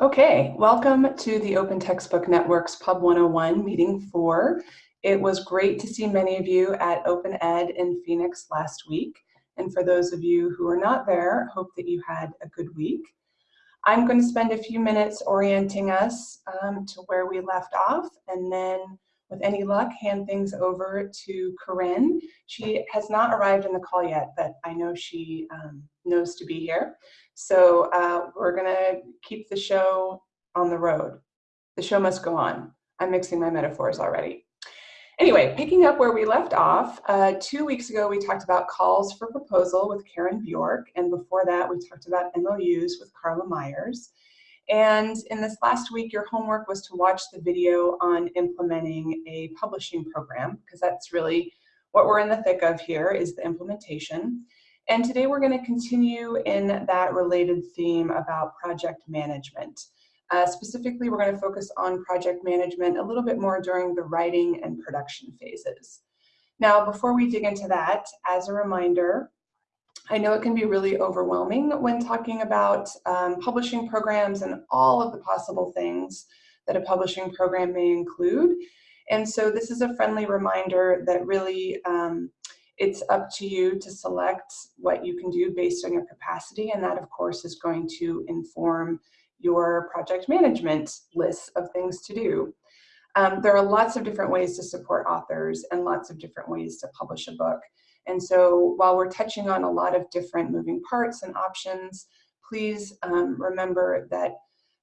Okay, welcome to the Open Textbook Network's Pub 101 meeting four. It was great to see many of you at Open Ed in Phoenix last week. And for those of you who are not there, hope that you had a good week. I'm going to spend a few minutes orienting us um, to where we left off and then with any luck, hand things over to Corinne. She has not arrived in the call yet, but I know she um, knows to be here. So uh, we're gonna keep the show on the road. The show must go on. I'm mixing my metaphors already. Anyway, picking up where we left off, uh, two weeks ago we talked about calls for proposal with Karen Bjork, and before that we talked about MOUs with Carla Myers. And in this last week, your homework was to watch the video on implementing a publishing program, because that's really what we're in the thick of here is the implementation. And today we're going to continue in that related theme about project management. Uh, specifically, we're going to focus on project management a little bit more during the writing and production phases. Now, before we dig into that, as a reminder, I know it can be really overwhelming when talking about um, publishing programs and all of the possible things that a publishing program may include. And so this is a friendly reminder that really um, it's up to you to select what you can do based on your capacity, and that, of course, is going to inform your project management list of things to do. Um, there are lots of different ways to support authors and lots of different ways to publish a book. And so while we're touching on a lot of different moving parts and options, please um, remember that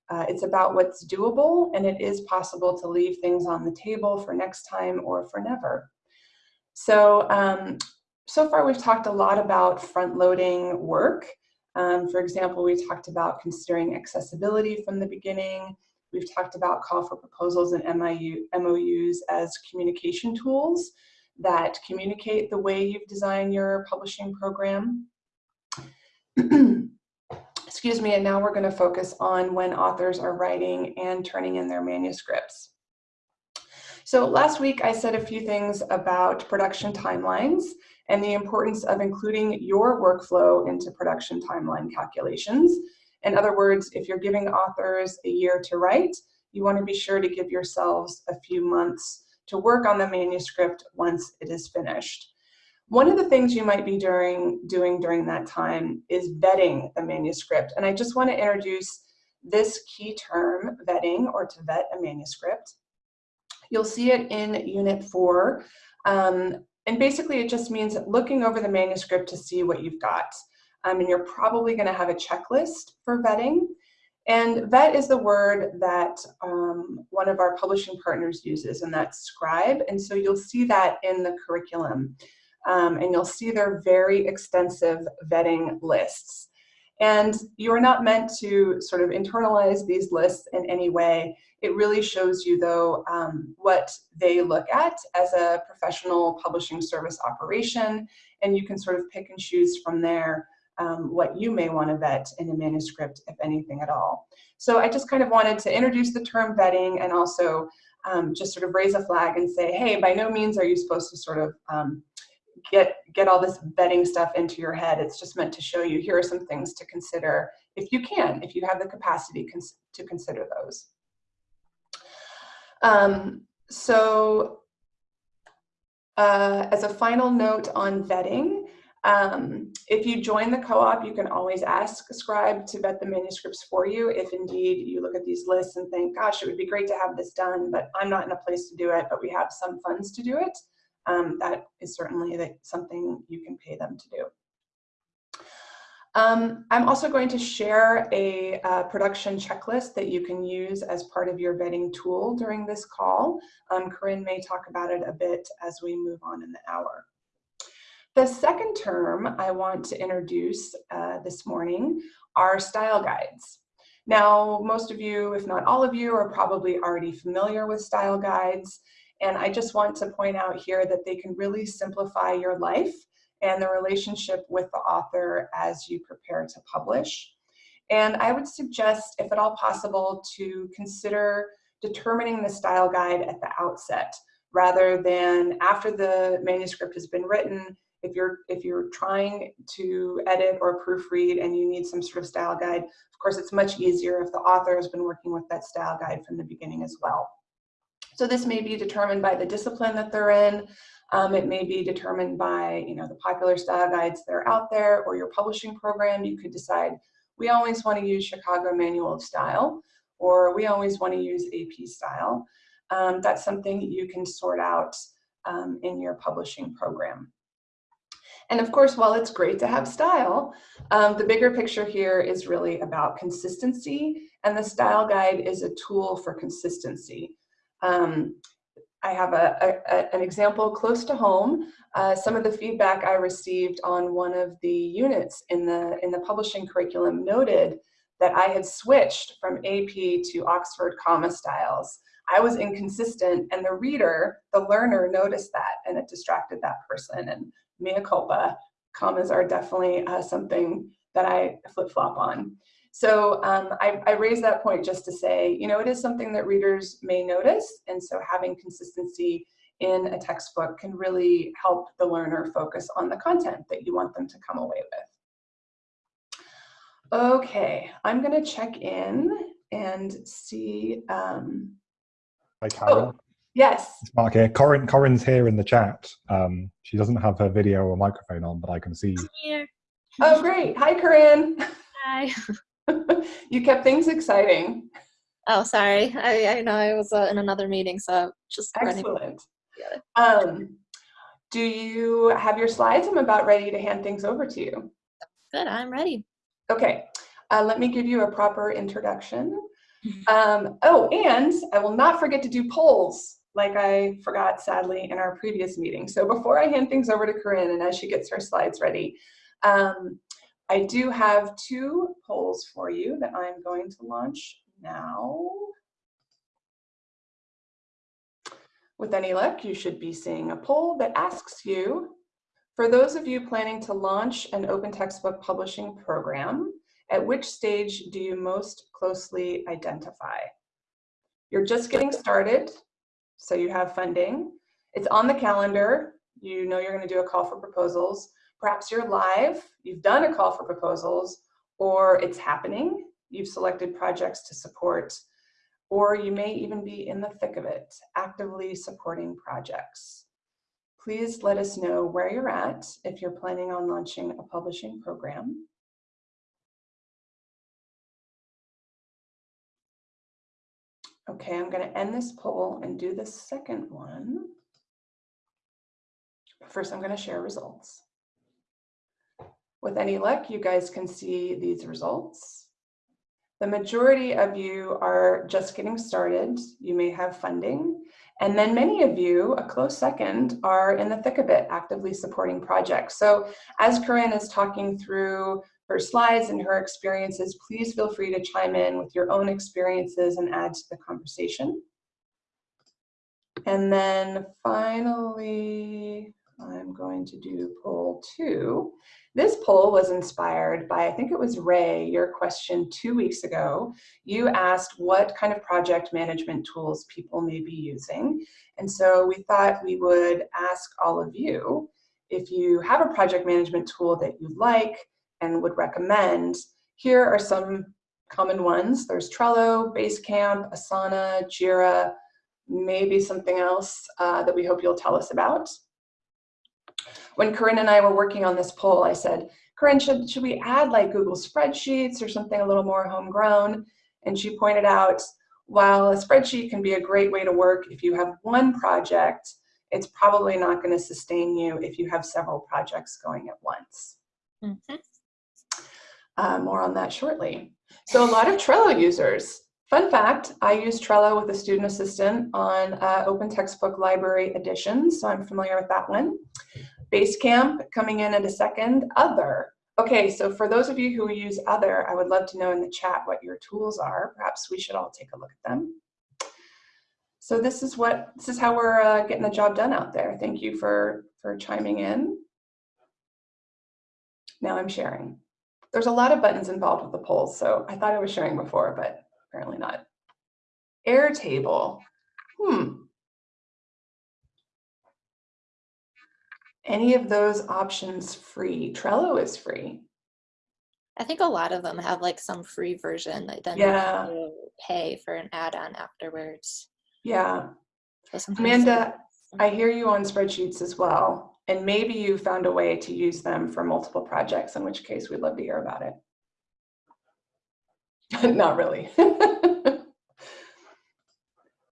uh, it's about what's doable and it is possible to leave things on the table for next time or for never. So, um, so far we've talked a lot about front-loading work. Um, for example, we talked about considering accessibility from the beginning. We've talked about call for proposals and MIU, MOUs as communication tools that communicate the way you've designed your publishing program. Excuse me, and now we're going to focus on when authors are writing and turning in their manuscripts. So last week I said a few things about production timelines and the importance of including your workflow into production timeline calculations. In other words, if you're giving authors a year to write, you want to be sure to give yourselves a few months to work on the manuscript once it is finished. One of the things you might be during, doing during that time is vetting the manuscript. And I just want to introduce this key term, vetting, or to vet a manuscript. You'll see it in Unit 4. Um, and basically it just means looking over the manuscript to see what you've got. Um, and you're probably going to have a checklist for vetting. And vet is the word that um, one of our publishing partners uses, and that's Scribe. And so you'll see that in the curriculum. Um, and you'll see their very extensive vetting lists. And you are not meant to sort of internalize these lists in any way. It really shows you, though, um, what they look at as a professional publishing service operation, and you can sort of pick and choose from there um, what you may want to vet in a manuscript, if anything at all. So I just kind of wanted to introduce the term vetting and also um, just sort of raise a flag and say, hey, by no means are you supposed to sort of um, get, get all this vetting stuff into your head. It's just meant to show you here are some things to consider if you can, if you have the capacity cons to consider those. Um, so uh, as a final note on vetting, um, if you join the co-op, you can always ask a scribe to vet the manuscripts for you if indeed you look at these lists and think, gosh, it would be great to have this done, but I'm not in a place to do it, but we have some funds to do it. Um, that is certainly something you can pay them to do. Um, I'm also going to share a uh, production checklist that you can use as part of your vetting tool during this call. Um, Corinne may talk about it a bit as we move on in the hour. The second term I want to introduce uh, this morning are style guides. Now, most of you, if not all of you, are probably already familiar with style guides. And I just want to point out here that they can really simplify your life and the relationship with the author as you prepare to publish. And I would suggest, if at all possible, to consider determining the style guide at the outset rather than after the manuscript has been written if you're if you're trying to edit or proofread and you need some sort of style guide, of course, it's much easier if the author has been working with that style guide from the beginning as well. So this may be determined by the discipline that they're in. Um, it may be determined by you know the popular style guides that are out there or your publishing program. You could decide we always want to use Chicago Manual of Style or we always want to use AP style. Um, that's something you can sort out um, in your publishing program. And of course, while it's great to have style, um, the bigger picture here is really about consistency, and the style guide is a tool for consistency. Um, I have a, a, an example close to home. Uh, some of the feedback I received on one of the units in the, in the publishing curriculum noted that I had switched from AP to Oxford comma styles. I was inconsistent and the reader, the learner noticed that and it distracted that person and mea culpa, commas are definitely uh, something that I flip flop on. So um, I, I raise that point just to say, you know, it is something that readers may notice. And so having consistency in a textbook can really help the learner focus on the content that you want them to come away with. Okay, I'm gonna check in and see. Um, Hi, Carol. Oh, yes. It's Mark here. Corinne, Corinne's here in the chat. Um, she doesn't have her video or microphone on, but I can see. I'm here. Oh, great. Hi, Corinne. Hi. you kept things exciting. Oh, sorry. I, I know I was uh, in another meeting, so just running. Excellent. together. Um, do you have your slides? I'm about ready to hand things over to you. Good, I'm ready. Okay, uh, let me give you a proper introduction. Um, oh, and I will not forget to do polls like I forgot sadly in our previous meeting. So before I hand things over to Corinne and as she gets her slides ready, um, I do have two polls for you that I'm going to launch now. With any luck, you should be seeing a poll that asks you, for those of you planning to launch an open textbook publishing program, at which stage do you most closely identify? You're just getting started, so you have funding. It's on the calendar. You know you're going to do a call for proposals. Perhaps you're live, you've done a call for proposals, or it's happening. You've selected projects to support, or you may even be in the thick of it, actively supporting projects. Please let us know where you're at if you're planning on launching a publishing program. Okay, I'm going to end this poll and do the second one. First, I'm going to share results. With any luck, you guys can see these results. The majority of you are just getting started. You may have funding. And then many of you, a close second, are in the thick of it, actively supporting projects. So as Corinne is talking through her slides and her experiences, please feel free to chime in with your own experiences and add to the conversation. And then finally, I'm going to do poll two. This poll was inspired by, I think it was Ray, your question two weeks ago. You asked what kind of project management tools people may be using. And so we thought we would ask all of you if you have a project management tool that you like and would recommend, here are some common ones. There's Trello, Basecamp, Asana, Jira, maybe something else uh, that we hope you'll tell us about. When Corinne and I were working on this poll, I said, Corinne, should, should we add like Google Spreadsheets or something a little more homegrown? And she pointed out, while a spreadsheet can be a great way to work if you have one project, it's probably not going to sustain you if you have several projects going at once. Mm -hmm. Uh, more on that shortly. So a lot of Trello users. Fun fact, I use Trello with a student assistant on uh, Open Textbook Library Edition, so I'm familiar with that one. Basecamp coming in at a second, Other. Okay, so for those of you who use Other, I would love to know in the chat what your tools are. Perhaps we should all take a look at them. So this is what this is how we're uh, getting the job done out there. Thank you for for chiming in. Now I'm sharing. There's a lot of buttons involved with the polls, so I thought I was sharing before, but apparently not. Airtable. Hmm. any of those options free? Trello is free. I think a lot of them have like some free version that then Yeah. you pay for an add-on afterwards. Yeah. So Amanda, I hear you on spreadsheets as well. And maybe you found a way to use them for multiple projects, in which case we'd love to hear about it. Not really.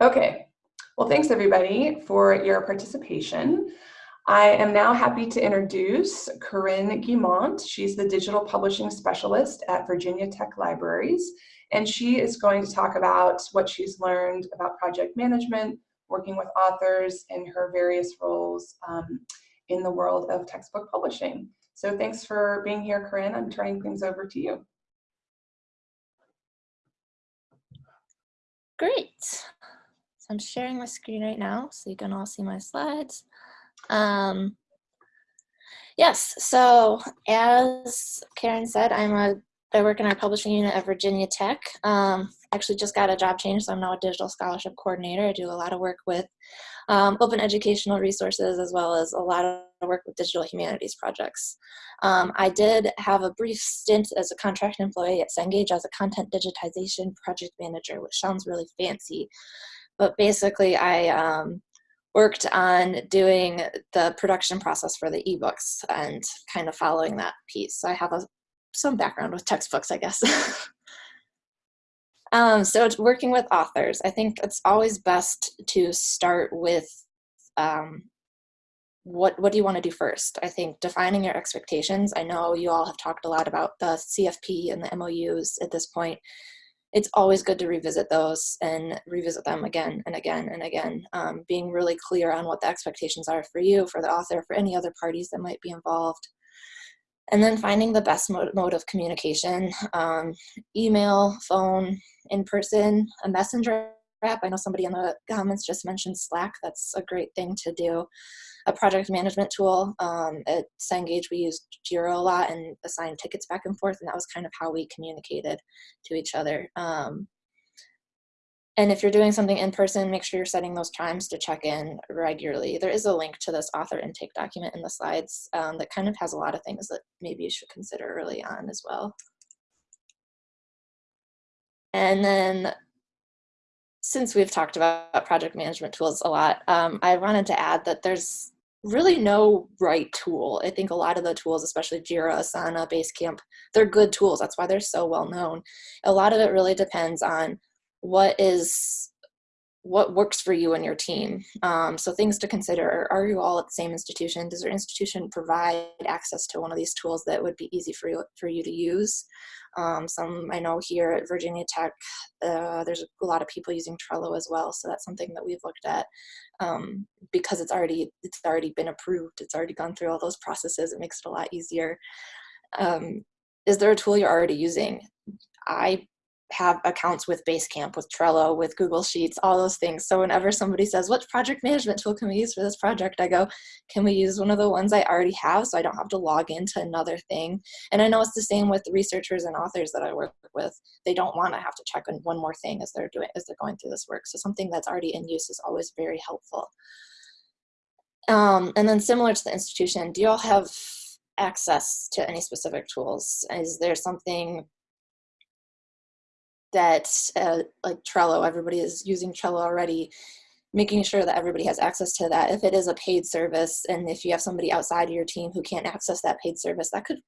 okay. Well, thanks everybody for your participation. I am now happy to introduce Corinne Guimont. She's the digital publishing specialist at Virginia Tech Libraries, and she is going to talk about what she's learned about project management, working with authors in her various roles um, in the world of textbook publishing. So thanks for being here, Corinne. I'm turning things over to you. Great. So I'm sharing my screen right now so you can all see my slides. Um, yes, so as Karen said, I'm a I work in our publishing unit at Virginia Tech. Um, actually just got a job change, so I'm now a digital scholarship coordinator. I do a lot of work with um, open educational resources as well as a lot of work with digital humanities projects. Um, I did have a brief stint as a contract employee at Cengage as a content digitization project manager, which sounds really fancy. But basically, I um, worked on doing the production process for the ebooks and kind of following that piece. So I have a, some background with textbooks, I guess. um, so it's working with authors. I think it's always best to start with um, what what do you want to do first? I think defining your expectations. I know you all have talked a lot about the CFP and the MOUs at this point it's always good to revisit those and revisit them again and again and again, um, being really clear on what the expectations are for you, for the author, for any other parties that might be involved. And then finding the best mode, mode of communication, um, email, phone, in person, a messenger app. I know somebody in the comments just mentioned Slack. That's a great thing to do a project management tool. Um, at Cengage, we used Jira a lot and assigned tickets back and forth, and that was kind of how we communicated to each other. Um, and if you're doing something in person, make sure you're setting those times to check in regularly. There is a link to this author intake document in the slides um, that kind of has a lot of things that maybe you should consider early on as well. And then since we've talked about project management tools a lot, um, I wanted to add that there's really no right tool. I think a lot of the tools, especially Jira, Asana, Basecamp, they're good tools. That's why they're so well known. A lot of it really depends on what is what works for you and your team. Um, so things to consider, are you all at the same institution? Does your institution provide access to one of these tools that would be easy for you, for you to use? Um, some I know here at Virginia Tech, uh, there's a lot of people using Trello as well. So that's something that we've looked at um, because it's already, it's already been approved. It's already gone through all those processes. It makes it a lot easier. Um, is there a tool you're already using? I have accounts with Basecamp, with Trello, with Google Sheets, all those things. So whenever somebody says, what project management tool can we use for this project? I go, can we use one of the ones I already have so I don't have to log into another thing? And I know it's the same with researchers and authors that I work with. They don't want to have to check on one more thing as they're doing as they're going through this work. So something that's already in use is always very helpful. Um, and then similar to the institution, do you all have access to any specific tools? Is there something that uh, like Trello, everybody is using Trello already, making sure that everybody has access to that. If it is a paid service and if you have somebody outside of your team who can't access that paid service, that could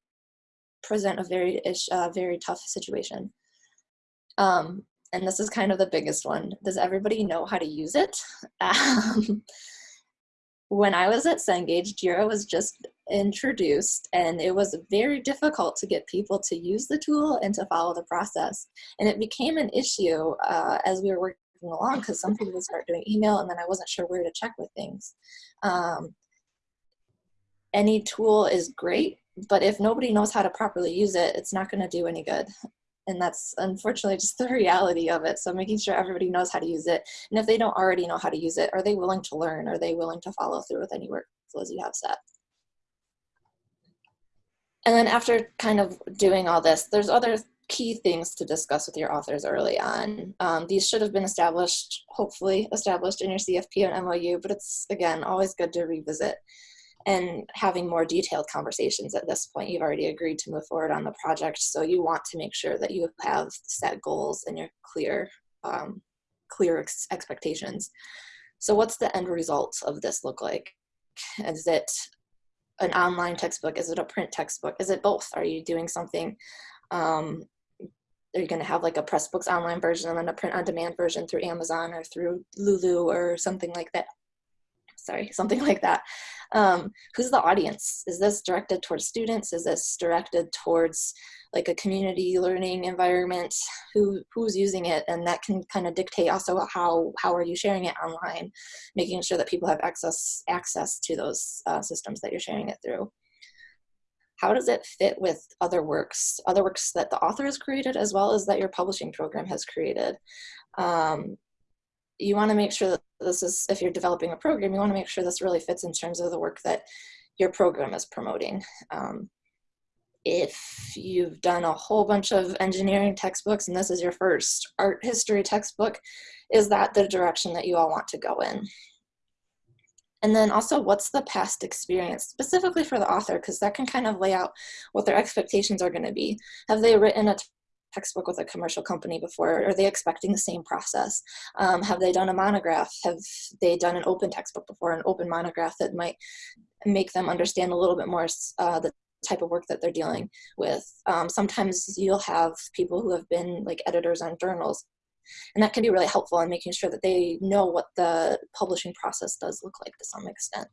present a very, uh, very tough situation. Um, and this is kind of the biggest one. Does everybody know how to use it? Um, when I was at Cengage, Jira was just introduced and it was very difficult to get people to use the tool and to follow the process. And it became an issue uh, as we were working along because some people would start doing email and then I wasn't sure where to check with things. Um, any tool is great, but if nobody knows how to properly use it, it's not going to do any good and that's unfortunately just the reality of it so making sure everybody knows how to use it and if they don't already know how to use it are they willing to learn are they willing to follow through with any workflows you have set and then after kind of doing all this there's other key things to discuss with your authors early on um, these should have been established hopefully established in your cfp and mou but it's again always good to revisit and having more detailed conversations at this point. You've already agreed to move forward on the project, so you want to make sure that you have set goals and you're clear, um, clear ex expectations. So what's the end result of this look like? Is it an online textbook? Is it a print textbook? Is it both? Are you doing something um, are you going to have like a Pressbooks online version and then a print on demand version through Amazon or through Lulu or something like that? Sorry, something like that. Um, who's the audience? Is this directed towards students? Is this directed towards like a community learning environment? Who who's using it? And that can kind of dictate also how how are you sharing it online, making sure that people have access access to those uh, systems that you're sharing it through how does it fit with other works, other works that the author has created as well as that your publishing program has created? Um, you want to make sure that this is, if you're developing a program, you want to make sure this really fits in terms of the work that your program is promoting. Um, if you've done a whole bunch of engineering textbooks and this is your first art history textbook, is that the direction that you all want to go in? And then also what's the past experience specifically for the author because that can kind of lay out what their expectations are going to be. Have they written a textbook with a commercial company before? Are they expecting the same process? Um, have they done a monograph? Have they done an open textbook before, an open monograph that might make them understand a little bit more uh, the type of work that they're dealing with. Um, sometimes you'll have people who have been like editors on journals and that can be really helpful in making sure that they know what the publishing process does look like to some extent.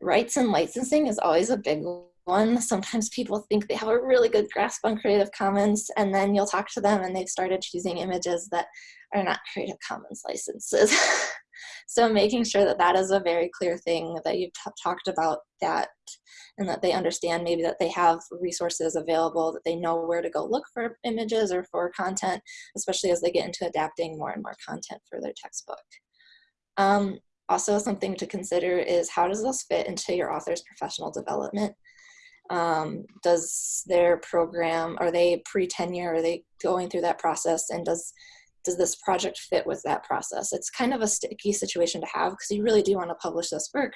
Rights and licensing is always a big one. Sometimes people think they have a really good grasp on Creative Commons, and then you'll talk to them and they've started choosing images that are not Creative Commons licenses. so making sure that that is a very clear thing that you've talked about that and that they understand maybe that they have resources available, that they know where to go look for images or for content, especially as they get into adapting more and more content for their textbook. Um, also something to consider is how does this fit into your author's professional development? Um, does their program, are they pre-tenure, are they going through that process and does does this project fit with that process? It's kind of a sticky situation to have because you really do want to publish this work,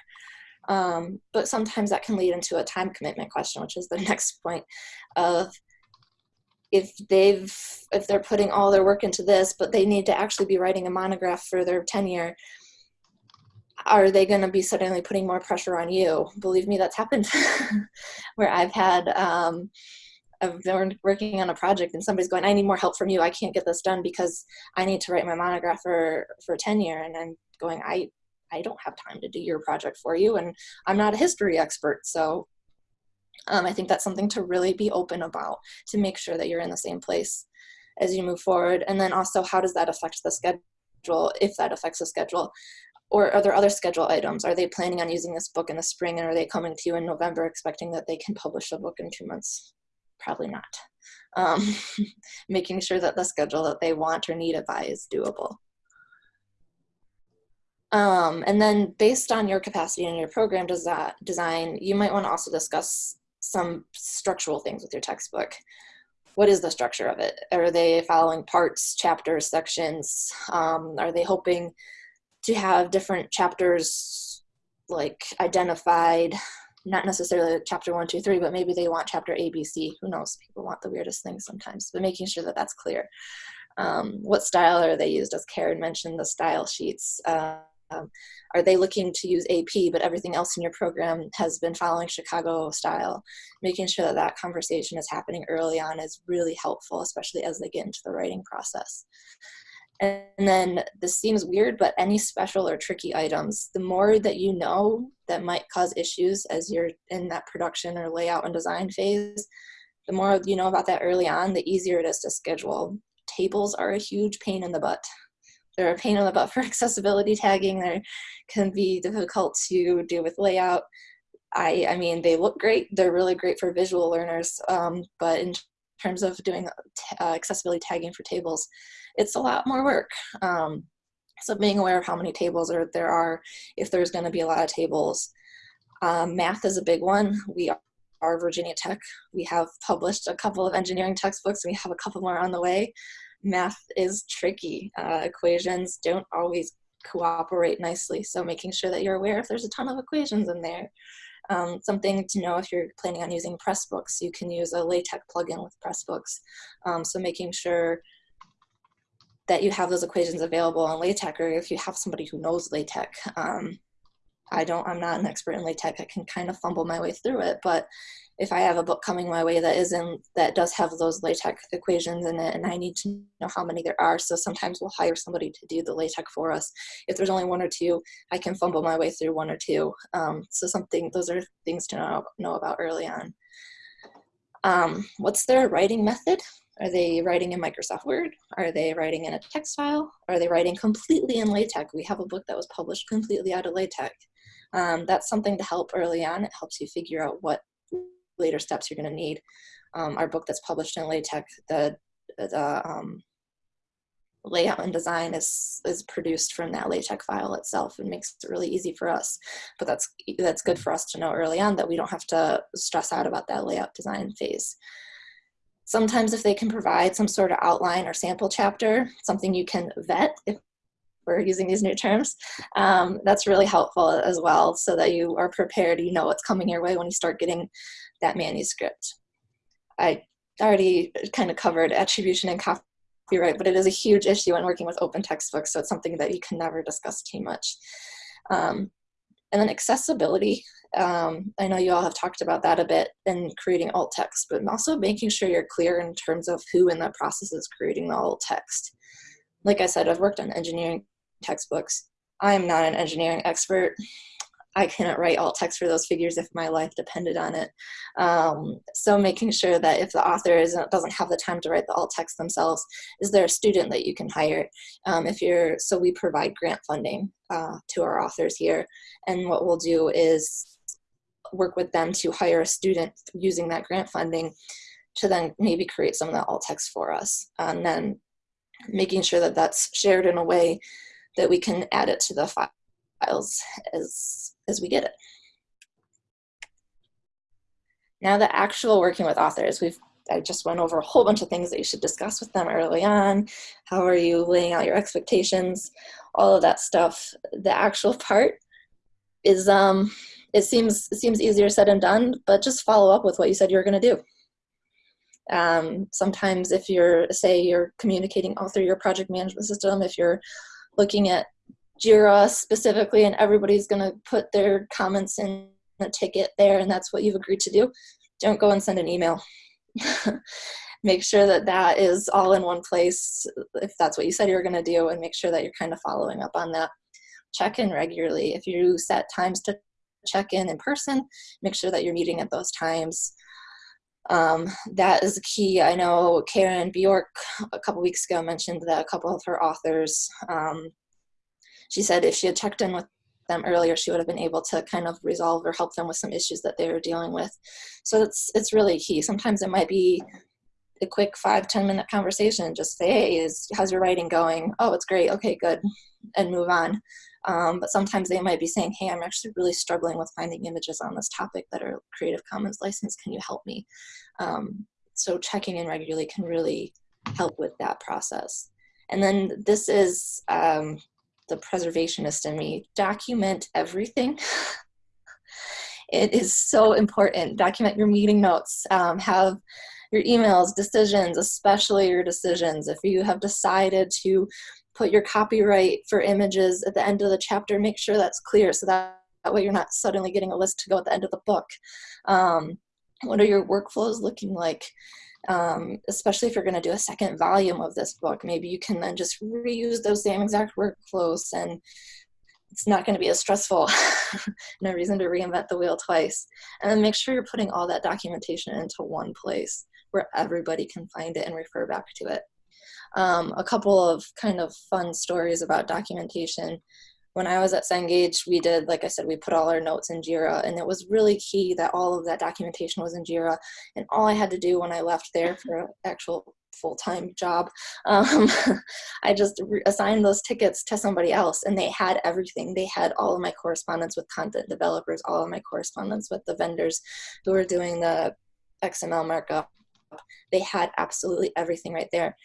um, but sometimes that can lead into a time commitment question, which is the next point of if they've if they're putting all their work into this, but they need to actually be writing a monograph for their tenure, are they going to be suddenly putting more pressure on you? Believe me, that's happened where I've had um, I've been working on a project and somebody's going, I need more help from you. I can't get this done because I need to write my monograph for for tenure, and I'm going, I I don't have time to do your project for you. And I'm not a history expert. So um, I think that's something to really be open about to make sure that you're in the same place as you move forward. And then also, how does that affect the schedule, if that affects the schedule? Or are there other schedule items? Are they planning on using this book in the spring and are they coming to you in November expecting that they can publish the book in two months? Probably not. Um, making sure that the schedule that they want or need it by is doable. Um, and then based on your capacity and your program design, you might want to also discuss some structural things with your textbook. What is the structure of it? Are they following parts, chapters, sections? Um, are they hoping to have different chapters like identified, not necessarily chapter one, two, three, but maybe they want chapter A, B, C. Who knows? People want the weirdest things sometimes, but making sure that that's clear. Um, what style are they used? As Karen mentioned, the style sheets. Uh, um, are they looking to use AP, but everything else in your program has been following Chicago style? Making sure that that conversation is happening early on is really helpful, especially as they get into the writing process. And then this seems weird, but any special or tricky items, the more that you know that might cause issues as you're in that production or layout and design phase, the more you know about that early on, the easier it is to schedule. Tables are a huge pain in the butt they're a pain in the butt for accessibility tagging. They can be difficult to do with layout. I, I mean, they look great. They're really great for visual learners, um, but in terms of doing uh, accessibility tagging for tables, it's a lot more work. Um, so being aware of how many tables are, there are, if there's going to be a lot of tables. Um, math is a big one. We are Virginia Tech. We have published a couple of engineering textbooks. We have a couple more on the way math is tricky. Uh, equations don't always cooperate nicely. So making sure that you're aware if there's a ton of equations in there. Um, something to know if you're planning on using Pressbooks, you can use a LaTeX plugin with Pressbooks. Um, so making sure that you have those equations available in LaTeX, or if you have somebody who knows LaTeX. Um, I don't, I'm not an expert in LaTeX. I can kind of fumble my way through it, but if I have a book coming my way that isn't, that does have those LaTeX equations in it, and I need to know how many there are, so sometimes we'll hire somebody to do the LaTeX for us. If there's only one or two, I can fumble my way through one or two. Um, so something, those are things to know, know about early on. Um, what's their writing method? Are they writing in Microsoft Word? Are they writing in a text file? Are they writing completely in LaTeX? We have a book that was published completely out of LaTeX. Um, that's something to help early on. It helps you figure out what later steps you're going to need. Um, our book that's published in LaTeX, the, the um, layout and design is is produced from that LaTeX file itself and makes it really easy for us. But that's that's good for us to know early on that we don't have to stress out about that layout design phase. Sometimes if they can provide some sort of outline or sample chapter, something you can vet if we're using these new terms, um, that's really helpful as well so that you are prepared, you know what's coming your way when you start getting that manuscript. I already kind of covered attribution and copyright, but it is a huge issue when working with open textbooks, so it's something that you can never discuss too much. Um, and then accessibility. Um, I know you all have talked about that a bit in creating alt text, but also making sure you're clear in terms of who in the process is creating the alt text. Like I said, I've worked on engineering textbooks. I am not an engineering expert. I couldn't write alt text for those figures if my life depended on it. Um, so making sure that if the author isn't, doesn't have the time to write the alt text themselves, is there a student that you can hire? Um, if you're, so we provide grant funding uh, to our authors here. And what we'll do is work with them to hire a student using that grant funding to then maybe create some of that alt text for us. And then making sure that that's shared in a way that we can add it to the files as as we get it. Now the actual working with authors, we've I just went over a whole bunch of things that you should discuss with them early on. How are you laying out your expectations? All of that stuff. The actual part is um it seems it seems easier said than done, but just follow up with what you said you were going to do. Um, sometimes if you're say you're communicating all through your project management system, if you're looking at Jira specifically and everybody's going to put their comments in the ticket there and that's what you've agreed to do, don't go and send an email. make sure that that is all in one place if that's what you said you were going to do and make sure that you're kind of following up on that. Check in regularly. If you set times to check in in person, make sure that you're meeting at those times. Um, that is key. I know Karen Bjork a couple weeks ago mentioned that a couple of her authors um, she said if she had checked in with them earlier, she would have been able to kind of resolve or help them with some issues that they were dealing with. So it's it's really key. Sometimes it might be a quick five ten minute conversation. Just say, hey, is how's your writing going? Oh, it's great. Okay, good, and move on. Um, but sometimes they might be saying, hey, I'm actually really struggling with finding images on this topic that are Creative Commons licensed. Can you help me? Um, so checking in regularly can really help with that process. And then this is um, the preservationist in me, document everything. it is so important. Document your meeting notes, um, have your emails, decisions, especially your decisions. If you have decided to put your copyright for images at the end of the chapter, make sure that's clear so that, that way you're not suddenly getting a list to go at the end of the book. Um, what are your workflows looking like? um, especially if you're going to do a second volume of this book. Maybe you can then just reuse those same exact workflows and it's not going to be as stressful. no reason to reinvent the wheel twice. And then make sure you're putting all that documentation into one place where everybody can find it and refer back to it. Um, a couple of kind of fun stories about documentation when I was at Cengage, we did, like I said, we put all our notes in JIRA, and it was really key that all of that documentation was in JIRA. And all I had to do when I left there for an actual full-time job, um, I just assigned those tickets to somebody else, and they had everything. They had all of my correspondence with content developers, all of my correspondence with the vendors who were doing the XML markup. They had absolutely everything right there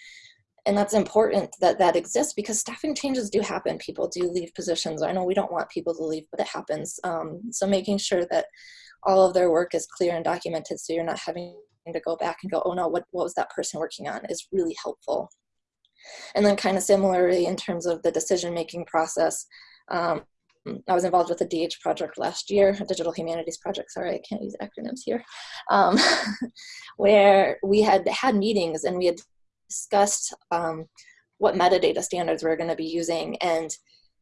and that's important that that exists because staffing changes do happen. People do leave positions. I know we don't want people to leave, but it happens. Um, so making sure that all of their work is clear and documented so you're not having to go back and go, oh no, what, what was that person working on is really helpful. And then kind of similarly in terms of the decision-making process, um, I was involved with a DH project last year, a digital humanities project, sorry, I can't use acronyms here, um, where we had had meetings and we had discussed um, what metadata standards we are going to be using and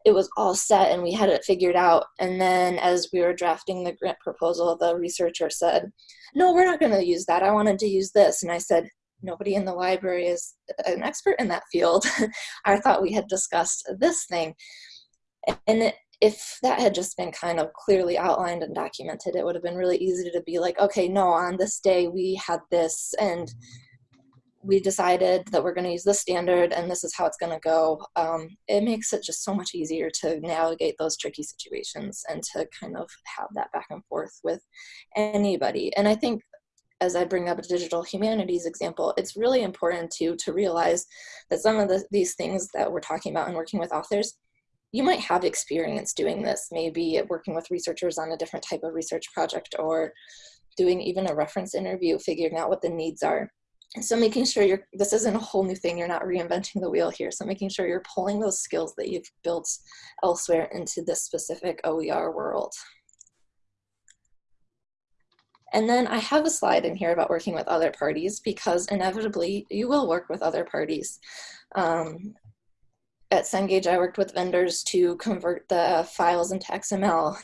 it was all set and we had it figured out. And then as we were drafting the grant proposal the researcher said no we're not going to use that. I wanted to use this. And i said nobody in the library is an expert in that field. I thought we had discussed this thing. And if that had just been kind of clearly outlined and documented it would have been really easy to be like okay no on this day we had this and we decided that we're going to use this standard and this is how it's going to go, um, it makes it just so much easier to navigate those tricky situations and to kind of have that back and forth with anybody. And I think as I bring up a digital humanities example, it's really important to, to realize that some of the, these things that we're talking about and working with authors, you might have experience doing this, maybe working with researchers on a different type of research project or doing even a reference interview, figuring out what the needs are so making sure you're this isn't a whole new thing you're not reinventing the wheel here so making sure you're pulling those skills that you've built elsewhere into this specific OER world and then I have a slide in here about working with other parties because inevitably you will work with other parties. Um, at Cengage, I worked with vendors to convert the files into XML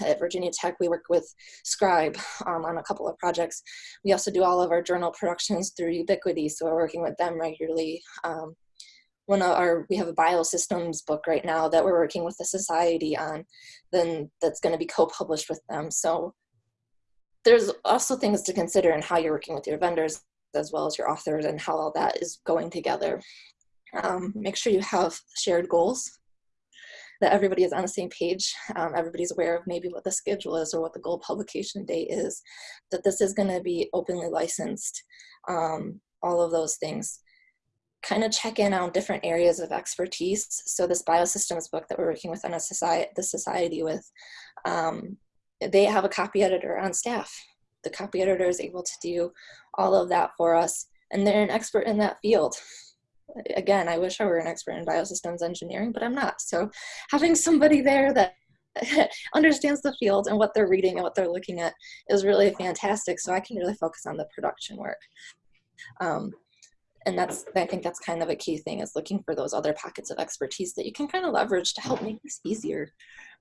at Virginia Tech, we work with Scribe um, on a couple of projects. We also do all of our journal productions through Ubiquity, so we're working with them regularly. Um, one of our, we have a biosystems book right now that we're working with the society on, then that's gonna be co-published with them. So there's also things to consider in how you're working with your vendors as well as your authors and how all that is going together. Um, make sure you have shared goals that everybody is on the same page. Um, everybody's aware of maybe what the schedule is or what the goal publication date is, that this is gonna be openly licensed, um, all of those things. Kind of check in on different areas of expertise. So this biosystems book that we're working with on a society, the society with, um, they have a copy editor on staff. The copy editor is able to do all of that for us and they're an expert in that field again, I wish I were an expert in biosystems engineering, but I'm not. So having somebody there that understands the field and what they're reading and what they're looking at is really fantastic. So I can really focus on the production work. Um, and that's, I think that's kind of a key thing is looking for those other pockets of expertise that you can kind of leverage to help make this easier.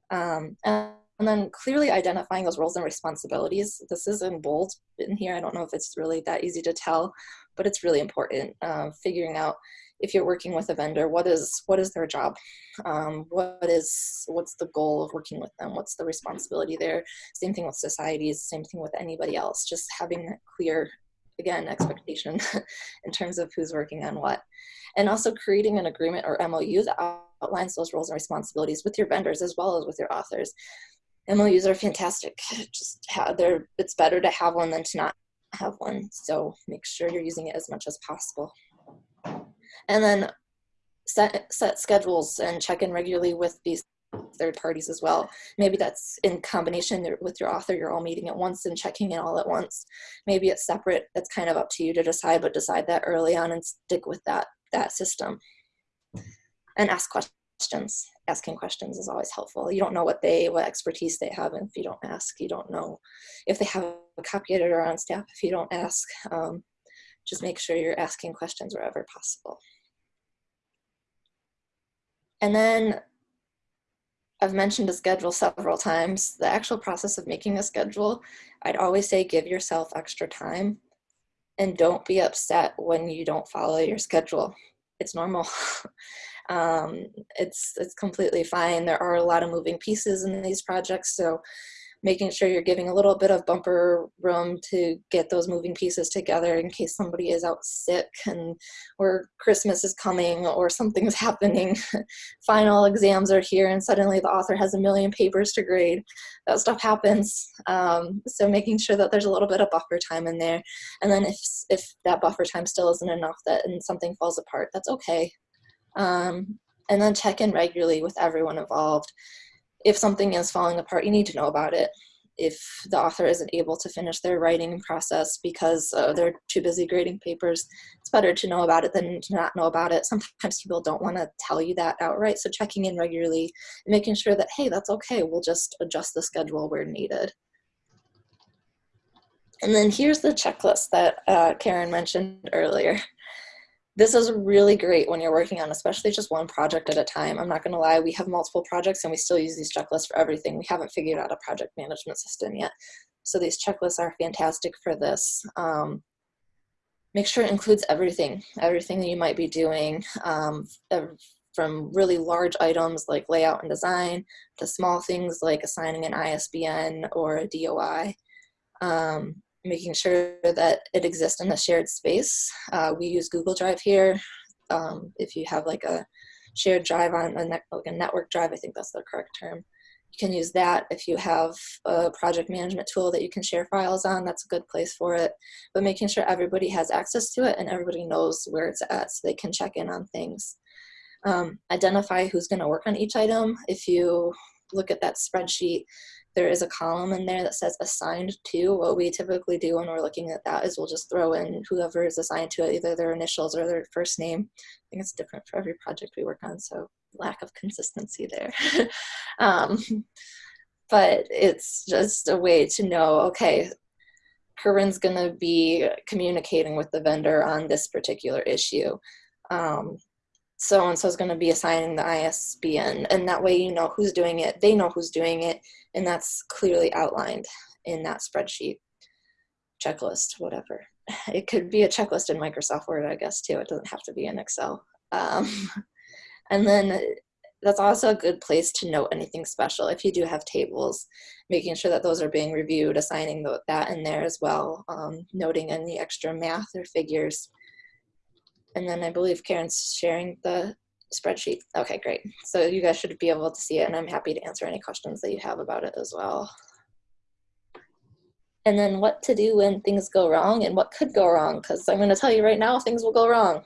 Um, and, and then clearly identifying those roles and responsibilities. This is in bold in here. I don't know if it's really that easy to tell, but it's really important uh, figuring out if you're working with a vendor, what is what is their job? Um, what is what's the goal of working with them? What's the responsibility there? Same thing with societies, same thing with anybody else. Just having that clear, again, expectation in terms of who's working on what. And also creating an agreement or MOU that outlines those roles and responsibilities with your vendors as well as with your authors. MOUs are fantastic. Just have, they're, it's better to have one than to not have one. So make sure you're using it as much as possible. And then set, set schedules and check in regularly with these third parties as well. Maybe that's in combination with your author, you're all meeting at once and checking in all at once. Maybe it's separate, it's kind of up to you to decide, but decide that early on and stick with that, that system. And ask questions. Asking questions is always helpful. You don't know what they, what expertise they have, and if you don't ask, you don't know if they have a copy editor on staff, if you don't ask. Um, just make sure you're asking questions wherever possible. And then I've mentioned a schedule several times. The actual process of making a schedule, I'd always say give yourself extra time and don't be upset when you don't follow your schedule. It's normal. um, it's, it's completely fine. There are a lot of moving pieces in these projects, so making sure you're giving a little bit of bumper room to get those moving pieces together in case somebody is out sick and or Christmas is coming or something's happening. Final exams are here and suddenly the author has a million papers to grade. That stuff happens. Um, so making sure that there's a little bit of buffer time in there. And then if, if that buffer time still isn't enough that and something falls apart, that's okay. Um, and then check in regularly with everyone involved if something is falling apart, you need to know about it. If the author isn't able to finish their writing process because uh, they're too busy grading papers, it's better to know about it than to not know about it. Sometimes people don't want to tell you that outright, so checking in regularly making sure that, hey, that's okay, we'll just adjust the schedule where needed. And then here's the checklist that uh, Karen mentioned earlier. This is really great when you're working on especially just one project at a time. I'm not gonna lie, we have multiple projects and we still use these checklists for everything. We haven't figured out a project management system yet. So these checklists are fantastic for this. Um, make sure it includes everything, everything that you might be doing, um, from really large items like layout and design to small things like assigning an ISBN or a DOI. Um, making sure that it exists in a shared space. Uh, we use Google Drive here. Um, if you have like a shared drive on a, like a network drive, I think that's the correct term. You can use that if you have a project management tool that you can share files on, that's a good place for it. But making sure everybody has access to it and everybody knows where it's at so they can check in on things. Um, identify who's gonna work on each item. If you look at that spreadsheet, there is a column in there that says assigned to. What we typically do when we're looking at that is we'll just throw in whoever is assigned to it, either their initials or their first name. I think it's different for every project we work on, so lack of consistency there. um, but it's just a way to know, okay, Corinne's gonna be communicating with the vendor on this particular issue. Um, so and so is going to be assigning the ISBN, and that way you know who's doing it, they know who's doing it, and that's clearly outlined in that spreadsheet, checklist, whatever. It could be a checklist in Microsoft Word, I guess, too. It doesn't have to be in Excel. Um, and then that's also a good place to note anything special. If you do have tables, making sure that those are being reviewed, assigning that in there as well, um, noting any extra math or figures and then I believe Karen's sharing the spreadsheet. Okay, great. So you guys should be able to see it and I'm happy to answer any questions that you have about it as well. And then what to do when things go wrong and what could go wrong, because I'm gonna tell you right now, things will go wrong.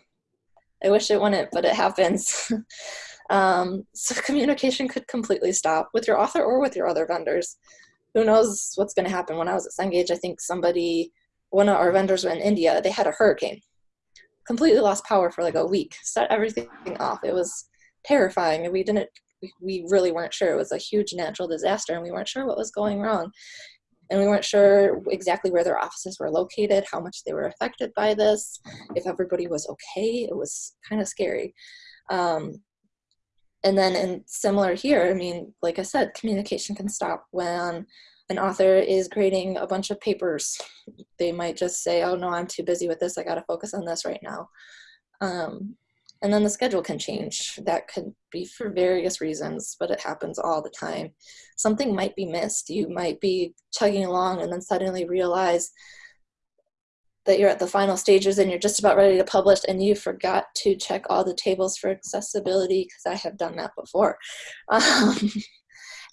I wish it wouldn't, but it happens. um, so communication could completely stop with your author or with your other vendors. Who knows what's gonna happen. When I was at Cengage, I think somebody, one of our vendors in India, they had a hurricane completely lost power for like a week, set everything off. It was terrifying and we didn't, we really weren't sure. It was a huge natural disaster and we weren't sure what was going wrong. And we weren't sure exactly where their offices were located, how much they were affected by this, if everybody was okay. It was kind of scary. Um, and then in similar here, I mean, like I said, communication can stop when an author is creating a bunch of papers, they might just say, oh no, I'm too busy with this. I got to focus on this right now. Um, and then the schedule can change. That could be for various reasons, but it happens all the time. Something might be missed. You might be chugging along and then suddenly realize that you're at the final stages and you're just about ready to publish and you forgot to check all the tables for accessibility because I have done that before. Um,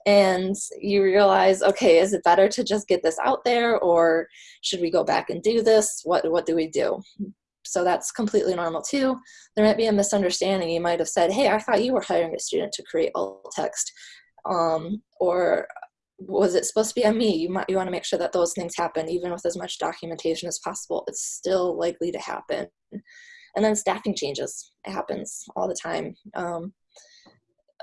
and you realize, okay, is it better to just get this out there or should we go back and do this? What, what do we do? So that's completely normal too. There might be a misunderstanding. You might have said, hey, I thought you were hiring a student to create alt text. Um, or was it supposed to be on me? You might you want to make sure that those things happen, even with as much documentation as possible. It's still likely to happen. And then staffing changes. It happens all the time. Um,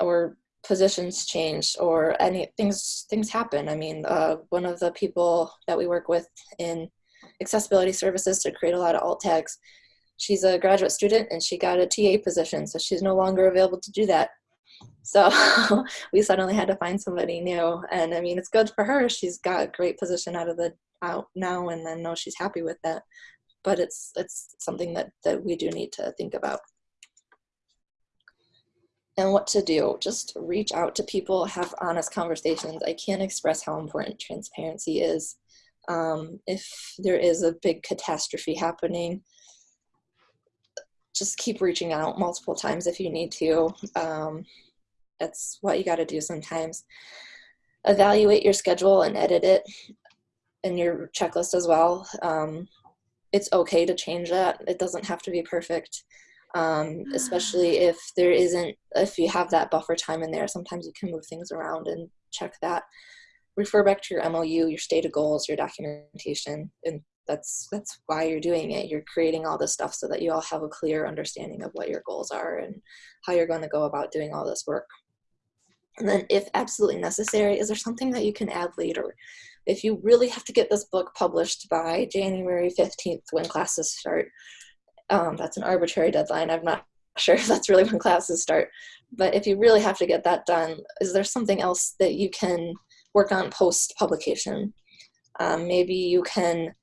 or positions change or any things things happen. I mean, uh, one of the people that we work with in accessibility services to create a lot of alt tags, she's a graduate student and she got a TA position, so she's no longer available to do that. So we suddenly had to find somebody new, and I mean, it's good for her. She's got a great position out of the out now, and then know she's happy with that. But it's it's something that that we do need to think about. And what to do. Just reach out to people, have honest conversations. I can't express how important transparency is. Um, if there is a big catastrophe happening, just keep reaching out multiple times if you need to. Um, that's what you got to do sometimes. Evaluate your schedule and edit it and your checklist as well. Um, it's okay to change that. It doesn't have to be perfect um, especially if there isn't if you have that buffer time in there sometimes you can move things around and check that. Refer back to your mou your stated goals your documentation and that's that's why you're doing it. You're creating all this stuff so that you all have a clear understanding of what your goals are and how you're going to go about doing all this work. And then if absolutely necessary is there something that you can add later? If you really have to get this book published by january 15th when classes start um, that's an arbitrary deadline. I'm not sure if that's really when classes start. But if you really have to get that done, is there something else that you can work on post publication? Um, maybe you can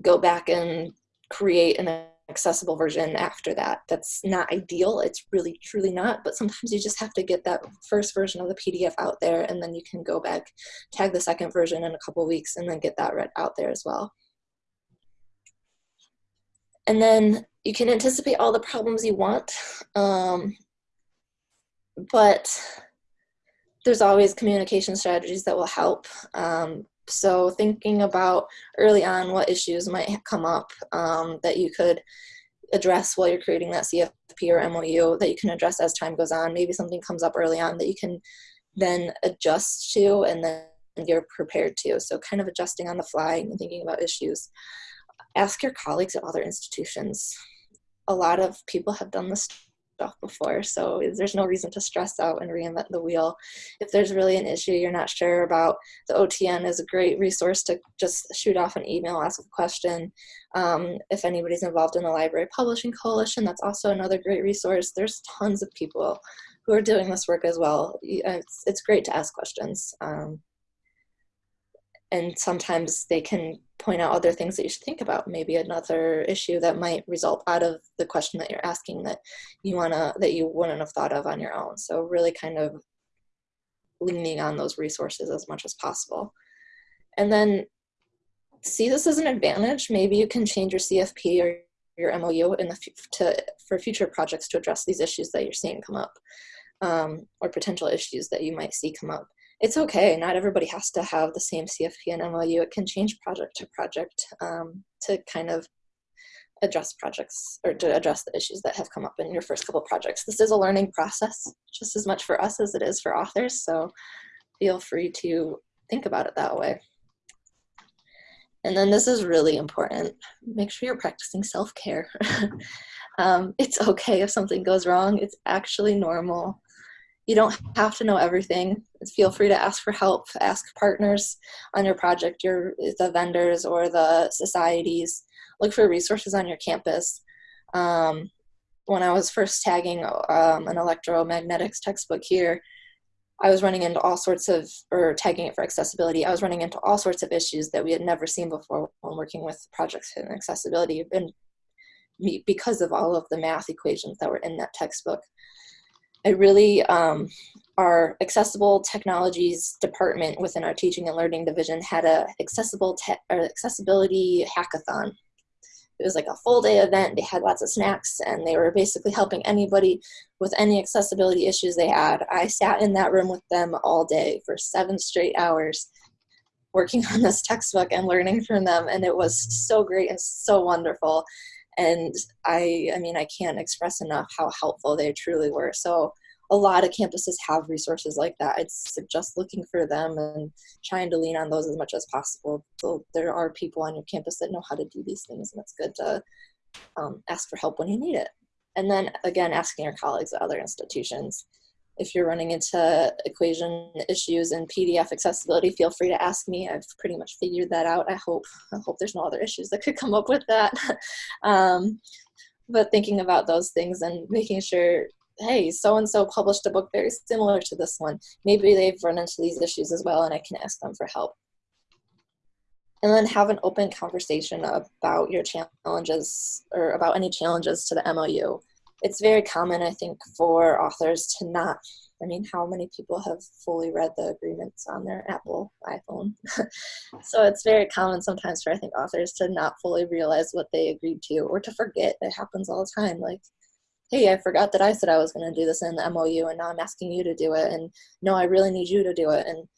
go back and create an accessible version after that. That's not ideal. It's really, truly not. But sometimes you just have to get that first version of the PDF out there, and then you can go back, tag the second version in a couple weeks, and then get that read out there as well. And then you can anticipate all the problems you want, um, but there's always communication strategies that will help. Um, so thinking about early on what issues might come up um, that you could address while you're creating that CFP or MOU that you can address as time goes on. Maybe something comes up early on that you can then adjust to and then you're prepared to. So kind of adjusting on the fly and thinking about issues ask your colleagues at other institutions. A lot of people have done this stuff before, so there's no reason to stress out and reinvent the wheel. If there's really an issue you're not sure about, the OTN is a great resource to just shoot off an email, ask a question. Um, if anybody's involved in the Library Publishing Coalition, that's also another great resource. There's tons of people who are doing this work as well. It's, it's great to ask questions. Um, and sometimes they can point out other things that you should think about. Maybe another issue that might result out of the question that you're asking that you want to that you wouldn't have thought of on your own. So really kind of leaning on those resources as much as possible. And then see this as an advantage. Maybe you can change your cfp or your mou in the to for future projects to address these issues that you're seeing come up um, or potential issues that you might see come up it's okay. Not everybody has to have the same CFP and MOU. It can change project to project um, to kind of address projects or to address the issues that have come up in your first couple projects. This is a learning process just as much for us as it is for authors. So feel free to think about it that way. And then this is really important. Make sure you're practicing self-care. um, it's okay if something goes wrong. It's actually normal. You don't have to know everything. Feel free to ask for help, ask partners on your project, your the vendors or the societies. Look for resources on your campus. Um, when I was first tagging um, an electromagnetics textbook here, I was running into all sorts of, or tagging it for accessibility, I was running into all sorts of issues that we had never seen before when working with projects in accessibility and because of all of the math equations that were in that textbook. I really, um, our accessible technologies department within our teaching and learning division had a accessible or accessibility hackathon. It was like a full day event. They had lots of snacks and they were basically helping anybody with any accessibility issues they had. I sat in that room with them all day for seven straight hours working on this textbook and learning from them and it was so great and so wonderful and i i mean i can't express enough how helpful they truly were. So a lot of campuses have resources like that. I'd suggest looking for them and trying to lean on those as much as possible. So there are people on your campus that know how to do these things and it's good to um, ask for help when you need it. And then again asking your colleagues at other institutions if you're running into equation issues and PDF accessibility, feel free to ask me. I've pretty much figured that out. I hope, I hope there's no other issues that could come up with that. um, but thinking about those things and making sure, hey, so-and-so published a book very similar to this one. Maybe they've run into these issues as well and I can ask them for help. And then have an open conversation about your challenges or about any challenges to the MOU it's very common, I think, for authors to not. I mean, how many people have fully read the agreements on their Apple iPhone? so it's very common sometimes for I think authors to not fully realize what they agreed to or to forget. It happens all the time. Like, hey, I forgot that I said I was going to do this in the MOU, and now I'm asking you to do it, and no, I really need you to do it, and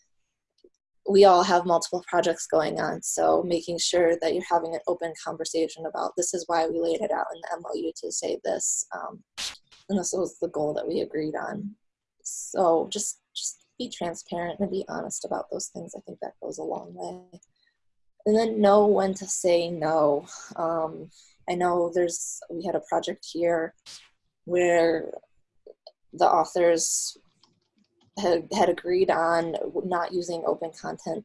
we all have multiple projects going on, so making sure that you're having an open conversation about this is why we laid it out in the MOU to say this, um, and this was the goal that we agreed on. So just just be transparent and be honest about those things. I think that goes a long way. And then know when to say no. Um, I know there's we had a project here where the authors had, had agreed on not using open content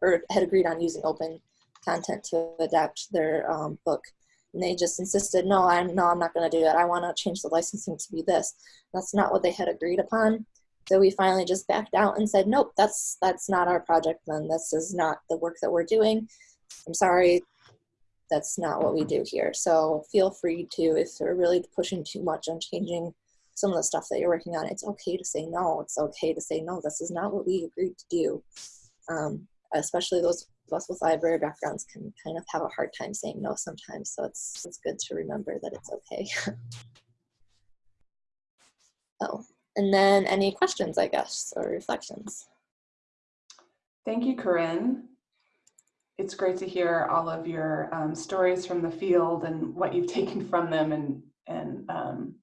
or had agreed on using open content to adapt their um, book. And they just insisted no i'm no i'm not going to do that. I want to change the licensing to be this. That's not what they had agreed upon. So we finally just backed out and said nope that's that's not our project then. This is not the work that we're doing. I'm sorry. That's not what we do here. So feel free to if they're really pushing too much on changing some of the stuff that you're working on, it's okay to say no. It's okay to say no. This is not what we agreed to do. Um, especially those of us with library backgrounds can kind of have a hard time saying no sometimes. So it's it's good to remember that it's okay. oh, and then any questions, I guess, or reflections. Thank you, Corinne. It's great to hear all of your um, stories from the field and what you've taken from them and and um,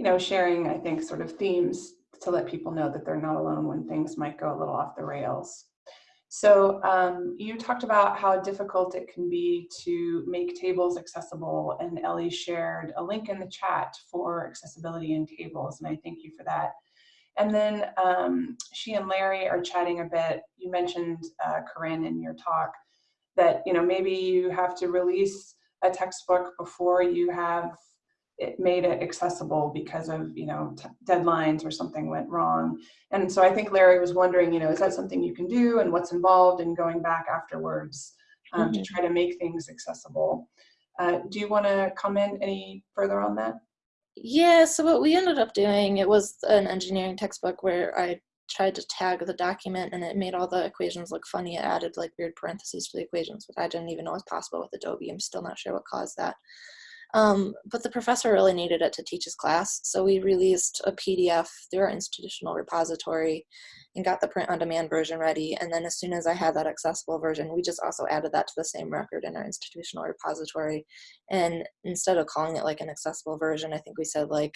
you know, sharing, I think, sort of themes to let people know that they're not alone when things might go a little off the rails. So um, you talked about how difficult it can be to make tables accessible and Ellie shared a link in the chat for accessibility in tables and I thank you for that. And then um, she and Larry are chatting a bit. You mentioned, uh, Corinne, in your talk that, you know, maybe you have to release a textbook before you have it made it accessible because of you know deadlines or something went wrong. And so i think larry was wondering you know is that something you can do and what's involved in going back afterwards um, mm -hmm. to mm-hmm. try to make things accessible? Uh, do you want to comment any further on that? Yeah so what we ended up doing it was an engineering textbook where i tried to tag the document and it made all the equations look funny. It added like weird parentheses to the equations which i didn't even know was possible with adobe. I'm still not sure what caused that um, but the professor really needed it to teach his class, so we released a PDF through our institutional repository and got the print-on-demand version ready. And then as soon as I had that accessible version, we just also added that to the same record in our institutional repository. And instead of calling it like an accessible version, I think we said like